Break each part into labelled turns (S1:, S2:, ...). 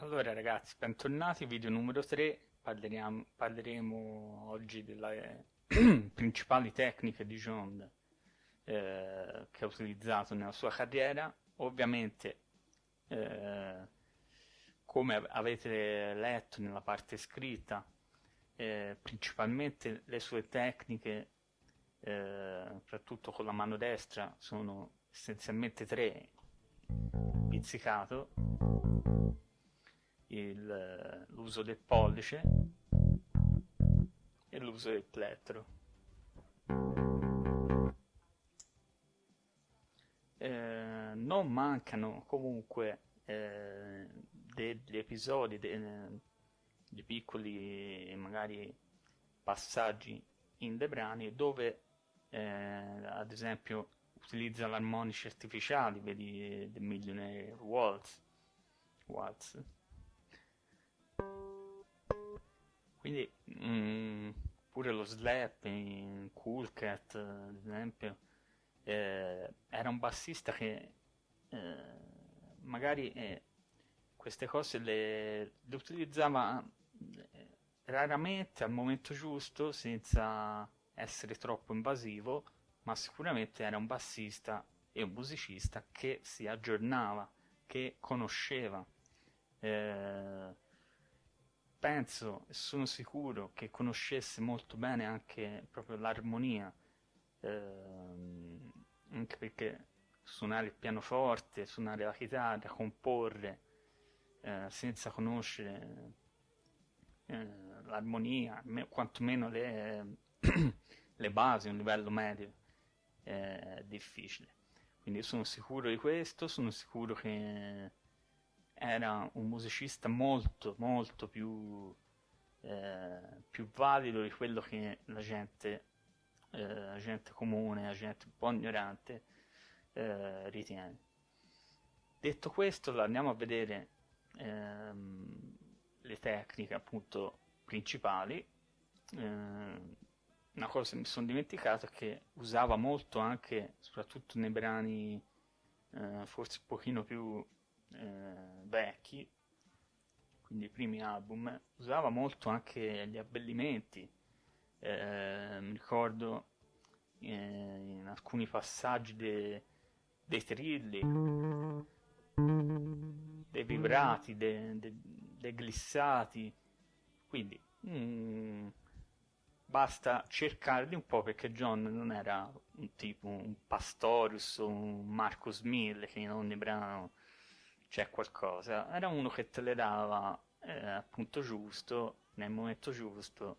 S1: Allora ragazzi, bentornati, video numero 3, parleremo, parleremo oggi delle principali tecniche di John eh, che ha utilizzato nella sua carriera. Ovviamente, eh, come avete letto nella parte scritta, eh, principalmente le sue tecniche, eh, soprattutto con la mano destra, sono essenzialmente tre. Pizzicato, l'uso del pollice e l'uso del plettro. Eh, non mancano comunque eh, degli episodi, de, di piccoli magari passaggi in dei brani dove eh, ad esempio utilizza l'armonici artificiali, vedi The Millionaire Waltz, Waltz Quindi mh, mm, pure lo slap in Cool Cat, ad esempio, eh, era un bassista che eh, magari eh, queste cose le, le utilizzava eh, raramente al momento giusto, senza essere troppo invasivo, ma sicuramente era un bassista e un musicista che si aggiornava, che conosceva. Eh, penso e sono sicuro che conoscesse molto bene anche proprio l'armonia, ehm, anche perché suonare il pianoforte, suonare la chitarra, comporre eh, senza conoscere eh, l'armonia, me, quantomeno le, le basi, un livello medio, è difficile. Quindi sono sicuro di questo, sono sicuro che era un musicista molto molto più, eh, più valido di quello che la gente, eh, la gente comune, la gente un po' ignorante eh, ritiene. Detto questo, andiamo a vedere ehm, le tecniche appunto principali. Eh, una cosa che mi sono dimenticato è che usava molto anche, soprattutto nei brani eh, forse un pochino più eh, vecchi, quindi i primi album, usava molto anche gli abbellimenti. Eh, mi ricordo eh, in alcuni passaggi de, dei trilli, dei vibrati, dei, dei, dei glissati. Quindi mm, basta cercarli un po' perché John non era un tipo un Pastorius o un Marcus Mille che in ogni brano c'è qualcosa. Era uno che te le dava eh, appunto giusto, nel momento giusto,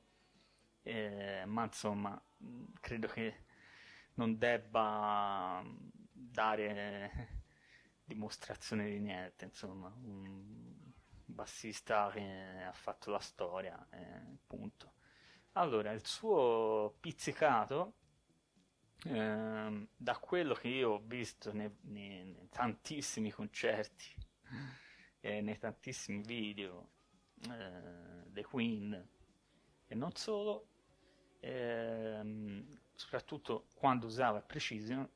S1: eh, ma insomma, credo che non debba dare dimostrazione di niente, insomma, un bassista che ha fatto la storia, eh, punto. Allora, il suo pizzicato, eh, da quello che io ho visto nei, nei, nei tantissimi concerti e nei tantissimi video eh, dei Queen. E non solo, ehm, soprattutto quando usava Precision,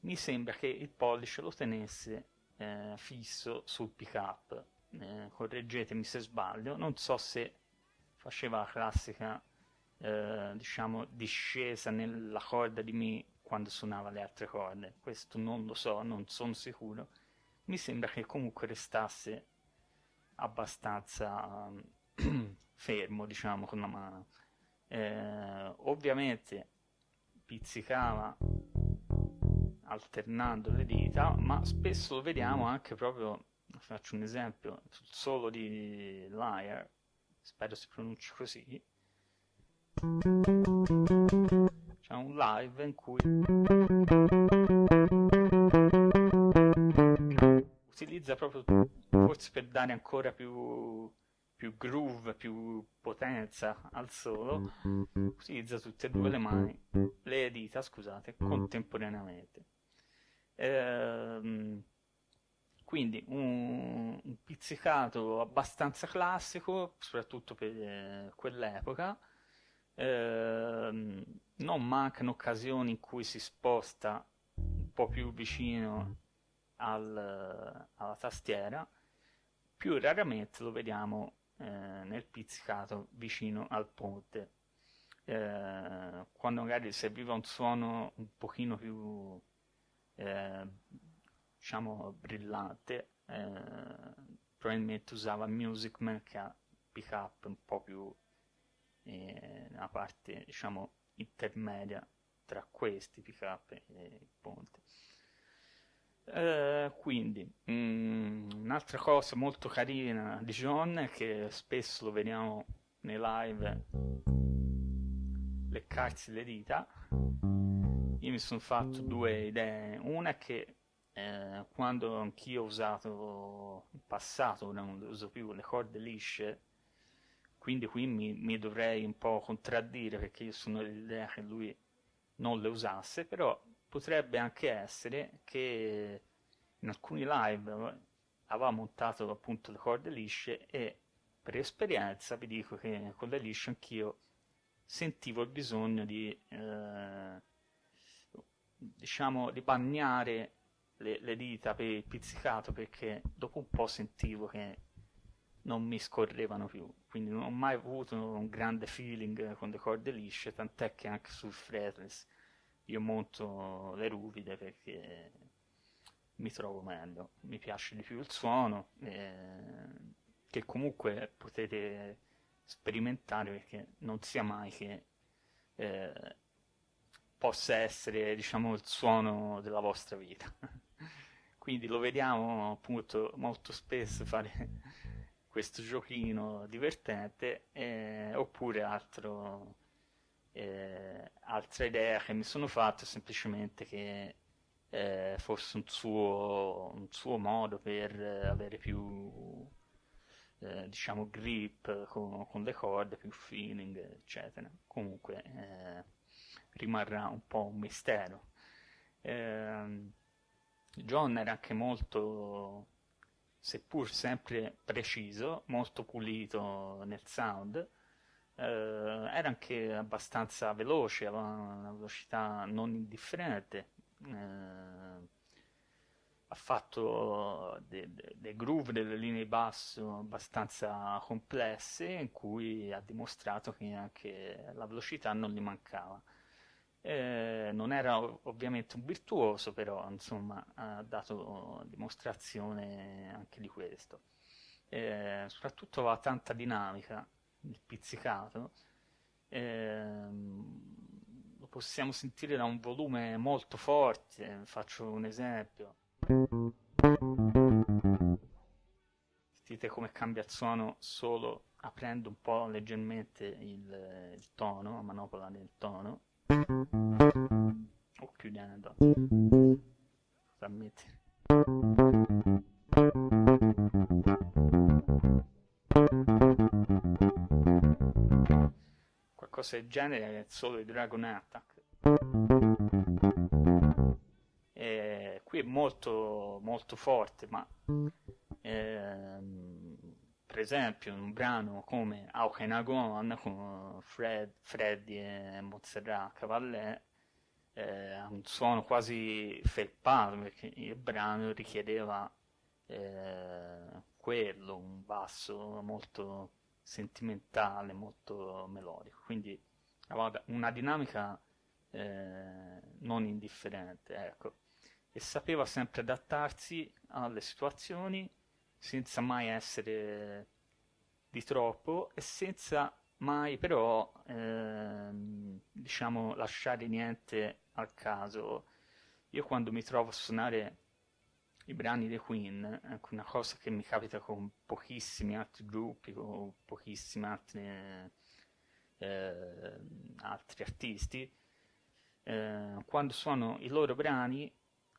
S1: mi sembra che il pollice lo tenesse eh, fisso sul pick up. Eh, correggetemi se sbaglio, non so se faceva la classica eh, diciamo discesa nella corda di Mi quando suonava le altre corde, questo non lo so, non sono sicuro mi sembra che comunque restasse abbastanza fermo, diciamo, con la mano. Eh, ovviamente pizzicava alternando le dita, ma spesso lo vediamo anche proprio, faccio un esempio, sul solo di Liar, spero si pronunci così, c'è un live in cui utilizza proprio forse per dare ancora più, più groove, più potenza al solo, utilizza tutte e due le mani, le dita, scusate, contemporaneamente. Ehm, quindi un, un, pizzicato abbastanza classico, soprattutto per eh, quell'epoca. Eh, non mancano occasioni in cui si sposta un po' più vicino al, alla tastiera più raramente lo vediamo eh, nel pizzicato vicino al ponte. Eh, quando magari serviva un suono un pochino più eh, diciamo brillante eh, probabilmente usava Music Man che ha pick up un po' più eh, una parte diciamo intermedia tra questi pick up e il ponte eh, quindi mm, un'altra cosa molto carina di John è che spesso lo vediamo nei live leccarsi le dita. Io mi sono fatto due idee. Una è che eh, quando anch'io ho usato in passato non uso più le corde lisce quindi qui mi, mi dovrei un po' contraddire perché io sono dell'idea che lui non le usasse però potrebbe anche essere che in alcuni live aveva montato appunto le corde lisce e per esperienza vi dico che con le lisce anch'io sentivo il bisogno di eh, diciamo di bagnare le, le, dita per il pizzicato perché dopo un po' sentivo che non mi scorrevano più. Quindi non ho mai avuto un grande feeling con le corde lisce tant'è che anche sul fretless io monto le ruvide perché mi trovo meglio, mi piace di più il suono, eh, che comunque potete sperimentare perché non sia mai che eh, possa essere diciamo il suono della vostra vita. Quindi lo vediamo appunto molto spesso fare questo giochino divertente eh, oppure altro eh, altra idea che mi sono fatto è semplicemente che eh, fosse un suo, un suo, modo per avere più eh, diciamo grip con, con, le corde, più feeling eccetera. Comunque eh, rimarrà un po' un mistero. Ehm, John era anche molto seppur sempre preciso molto pulito nel sound eh, era anche abbastanza veloce, aveva una velocità non indifferente. Eh, ha fatto dei de, de groove, delle linee basso abbastanza complesse in cui ha dimostrato che anche la velocità non gli mancava. Eh, non era ovviamente un virtuoso, però insomma ha dato dimostrazione anche di questo. Eh, soprattutto aveva tanta dinamica, il pizzicato, ehm, lo possiamo sentire da un volume molto forte, faccio un esempio. Sentite come cambia il suono solo aprendo un po' leggermente il, il tono, la manopola del tono, o chiudendo. Ammetti? Qualcosa del genere è solo il Dragon Attack. E qui è molto, molto forte, ma ehm, per esempio un brano come Aukenagon con Fred, Freddy e Montserrat Cavallè eh, un suono quasi felpato perché il brano richiedeva eh, quello, un basso molto sentimentale, molto melodico, quindi una dinamica eh, non indifferente, ecco. E sapeva sempre adattarsi alle situazioni senza mai essere di troppo e senza mai però ehm, diciamo lasciare niente al caso. Io quando mi trovo a suonare i brani dei Queen, ecco, una cosa che mi capita con pochissimi altri gruppi, con pochissimi altri, eh, altri artisti, eh, quando suono i loro brani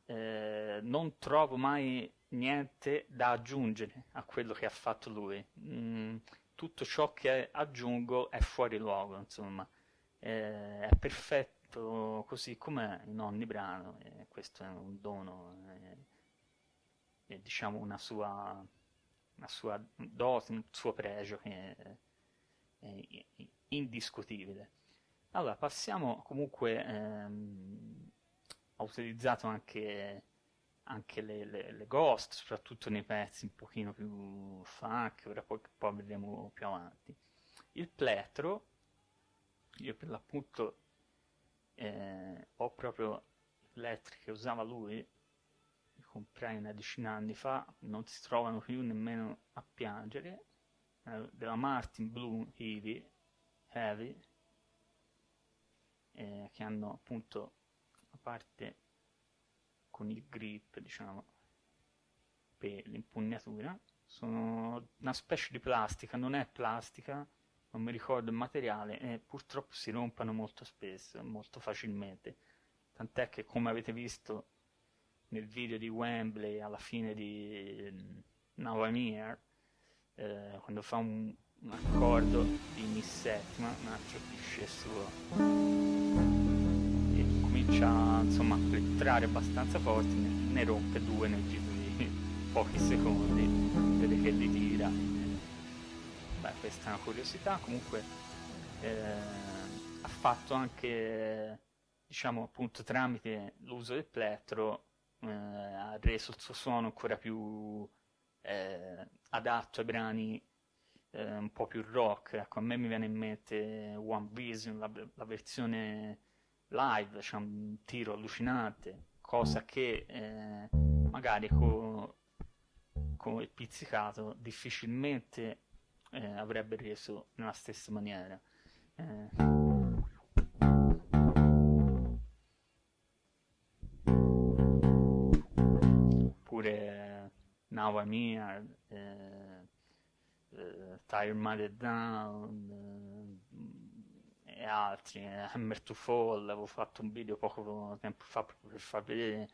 S1: eh, non trovo mai niente da aggiungere a quello che ha fatto lui. Mm, tutto ciò che aggiungo è fuori luogo, insomma, è perfetto così com'è in ogni brano, e questo è un dono eh, diciamo una sua, una sua dose, un suo pregio che è, è indiscutibile. Allora, passiamo comunque, ehm, ho utilizzato anche anche le, le, le, ghost, soprattutto nei pezzi un pochino più funk, ora poi, poi vedremo più avanti. Il plettro, io per l'appunto eh, ho proprio i plettri che usava lui, comprai una decina di anni fa, non si trovano più nemmeno a piangere, eh, della Martin Blue Heavy, Heavy eh, che hanno appunto la parte con il grip, diciamo, per l'impugnatura. Sono una specie di plastica, non è plastica, non mi ricordo il materiale, e purtroppo si rompono molto spesso, molto facilmente. Tant'è che, come avete visto nel video di Wembley alla fine di Now eh, quando fa un, un accordo di mi settima, un altro cliché suo comincia insomma, a plettrare abbastanza forte, ne, ne rompe due nel giro di pochi secondi, vede che li tira. Beh, questa è una curiosità, comunque eh, ha fatto anche, diciamo appunto tramite l'uso del plettro, eh, ha reso il suo suono ancora più eh, adatto ai brani eh, un po' più rock. Ecco, a me mi viene in mente One Vision, la, la versione live, c'è un tiro allucinante, cosa che eh, magari con, con il pizzicato difficilmente eh, avrebbe reso nella stessa maniera. Now I'm Here, eh, eh, Tire Mother Down, e altri, eh, Hammer to Fall, avevo fatto un video poco tempo fa per far vedere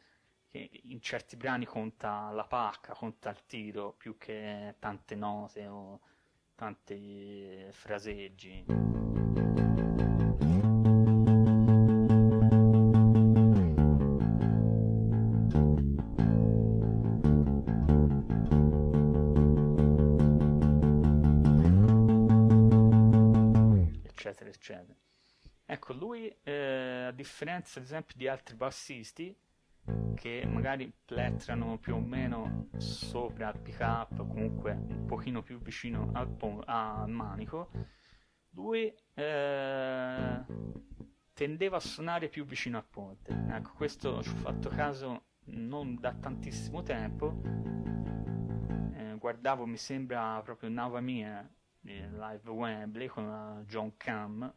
S1: che in certi brani conta la pacca, conta il tiro più che tante note o tanti fraseggi. Eccetera. Ecco, lui, eh, a differenza ad esempio di altri bassisti, che magari plettrano più o meno sopra il pick up comunque un pochino più vicino al, po- al manico lui eh, tendeva a suonare più vicino al ponte ecco questo ci ho fatto caso non da tantissimo tempo eh, guardavo mi sembra proprio Nava Mia live Wembley con la John Cam.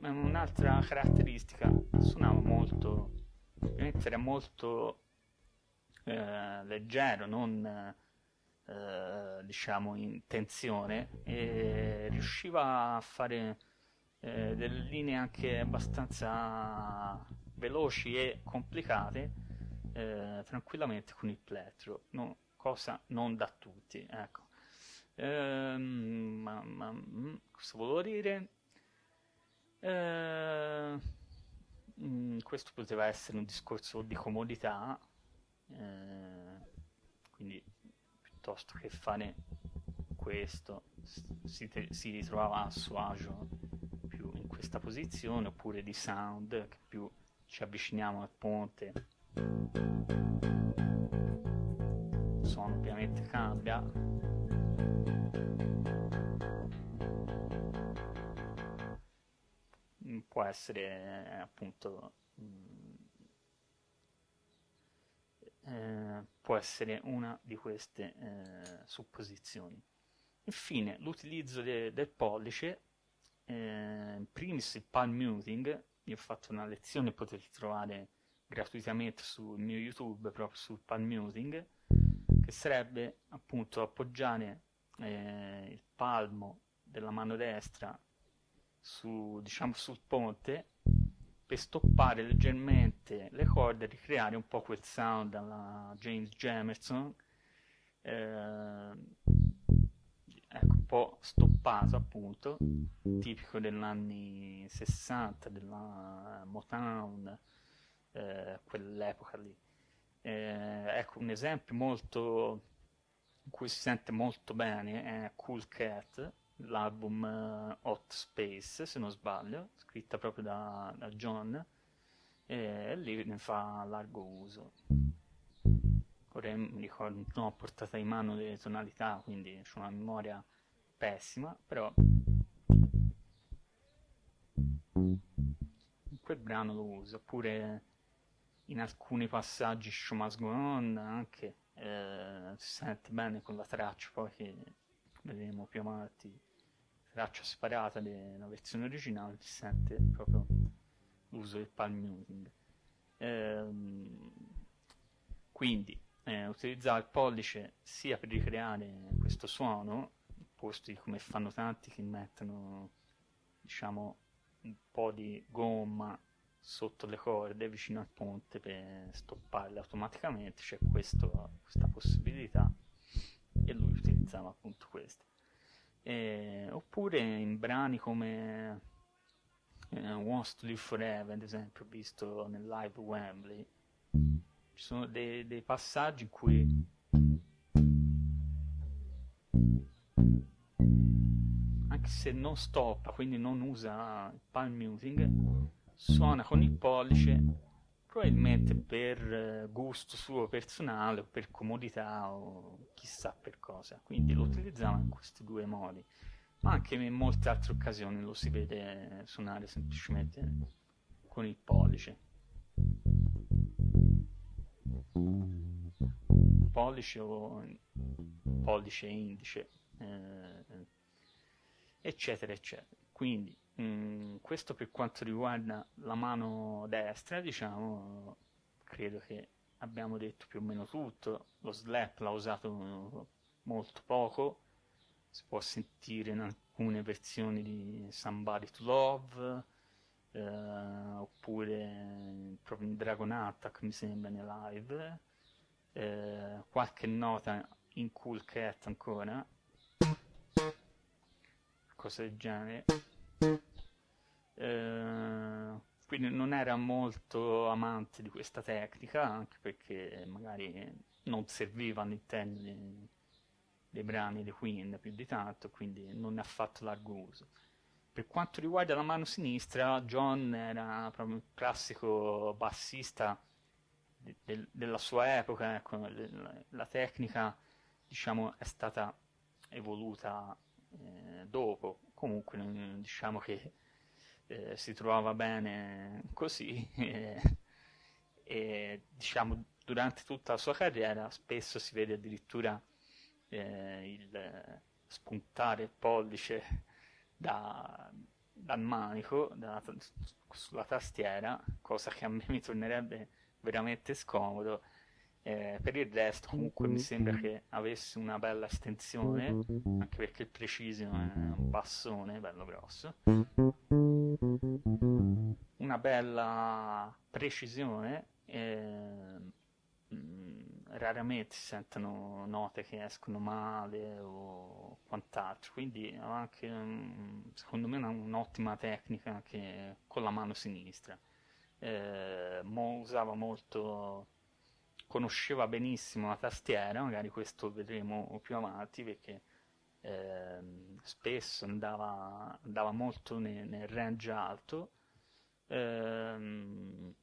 S1: Un'altra caratteristica suonava molto era molto eh, leggero, non eh, diciamo in tensione e riusciva a fare eh, delle linee anche abbastanza veloci e complicate eh, tranquillamente con il plettro, no, cosa non da tutti. Ecco. Ehm, ma, ma, mm, cosa volevo dire? Eh, mm, questo poteva essere un discorso di comodità, eh, quindi piuttosto che fare questo si, si ritrovava a suo agio più in questa posizione oppure di sound che più ci avviciniamo al ponte. Il suono ovviamente cambia. Può essere appunto Eh, può essere una di queste eh, supposizioni. Infine, l'utilizzo de del pollice, eh, in primis il palm muting, io ho fatto una lezione, potete trovare gratuitamente sul mio YouTube proprio sul palm muting, che sarebbe appunto appoggiare eh, il palmo della mano destra su, diciamo, sul ponte per stoppare leggermente le corde e ricreare un po' quel sound alla James Jamerson eh, ecco, un po' stoppato appunto, tipico degli anni 60, della Motown, eh, quell'epoca lì. Eh, ecco, un esempio molto in cui si sente molto bene è Cool Cat, l'album uh, Hot Space, se non sbaglio, scritta proprio da, da John, e lì ne fa largo uso. Ora mi ricordo, non ho portato in mano le tonalità, quindi ho una memoria pessima, però quel brano lo uso, oppure in alcuni passaggi Show Must Go On anche, eh, si sente bene con la traccia, poi che vedremo più avanti, traccia separata della versione originale, si sente proprio l'uso del palm muting. Eh, quindi eh, utilizzare il pollice sia per ricreare questo suono, posti come fanno tanti che mettono diciamo un po' di gomma sotto le corde vicino al ponte per stopparle automaticamente c'è questo, questa possibilità e lui utilizzava appunto queste e, oppure in brani come eh, Wants to Live Forever ad esempio visto nel live Wembley. Ci sono dei, dei passaggi in cui anche se non stoppa quindi non usa il palm muting suona con il pollice probabilmente per eh, gusto suo personale o per comodità o chissà per cosa. Quindi lo utilizzava in questi due modi. Ma anche in molte altre occasioni lo si vede suonare semplicemente con il pollice. Pollice o pollice indice eh, eccetera eccetera. Quindi Mm, questo per quanto riguarda la mano destra, diciamo, credo che abbiamo detto più o meno tutto. Lo slap l'ha usato molto poco, si può sentire in alcune versioni di Somebody to Love, eh, oppure proprio in Dragon Attack mi sembra nei live, eh, qualche nota in Cool Cat ancora, cose del genere. Eh, quindi non era molto amante di questa tecnica, anche perché magari non serviva all'interno dei, dei brani di Queen più di tanto, quindi non ne ha fatto largo uso. Per quanto riguarda la mano sinistra, John era proprio un classico bassista de, de, della sua epoca, ecco, la, la, tecnica diciamo, è stata evoluta eh, dopo, comunque diciamo che eh, si trovava bene così e, e, diciamo durante tutta la sua carriera spesso si vede addirittura eh, il spuntare il pollice da, dal manico da, sulla tastiera cosa che a me mi tornerebbe veramente scomodo eh, per il resto comunque mi sembra che avesse una bella estensione, anche perché il Precision è un bassone bello grosso. Una bella precisione, eh, raramente si sentono note che escono male o quant'altro, quindi ha anche secondo me un'ottima tecnica anche con la mano sinistra. Eh, mo usava molto conosceva benissimo la tastiera, magari questo vedremo più avanti perché eh, spesso andava, andava molto nel, nel, range alto. Eh,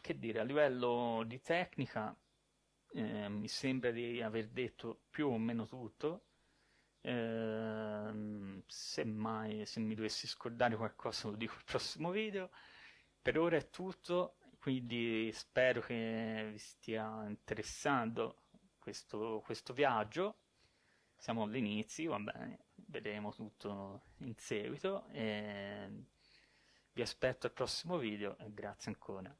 S1: che dire, a livello di tecnica eh, mi sembra di aver detto più o meno tutto. Eh, semmai se mi dovessi scordare qualcosa lo dico al prossimo video. Per ora è tutto quindi spero che vi stia interessando questo, questo viaggio. Siamo all'inizio, va bene, vedremo tutto in seguito. E vi aspetto al prossimo video e grazie ancora.